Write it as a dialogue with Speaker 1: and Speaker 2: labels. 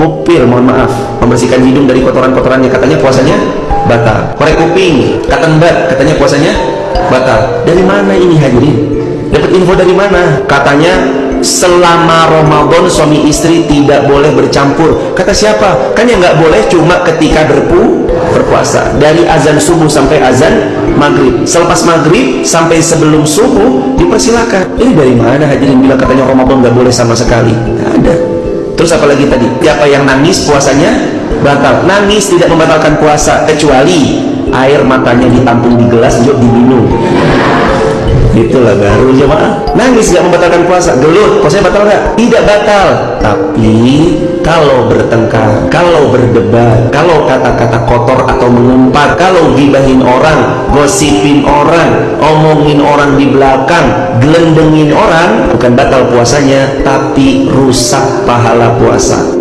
Speaker 1: Mupir, mohon maaf, membersihkan hidung dari kotoran-kotorannya, katanya puasanya batal. Korek kuping, katembat, katanya puasanya batal. Dari mana ini hadirin? Dapat info dari mana? Katanya selama Ramadan suami istri tidak boleh bercampur. Kata siapa? Kan yang nggak boleh cuma ketika berpu berpuasa. Dari azan subuh sampai azan maghrib. Selepas maghrib sampai sebelum subuh dipersilakan. Ini dari mana hadirin bila katanya Ramadan nggak boleh sama sekali? Nggak ada. Terus apalagi tadi? Siapa yang nangis puasanya batal. Nangis tidak membatalkan puasa kecuali air matanya ditampung di gelas yuk diminum itulah baru jemaah nangis gak membatalkan puasa gelut puasanya batal gak? tidak batal tapi kalau bertengkar kalau berdebat kalau kata-kata kotor atau mengumpat kalau gibahin orang gosipin orang omongin orang di belakang gelendengin orang bukan batal puasanya tapi rusak pahala puasa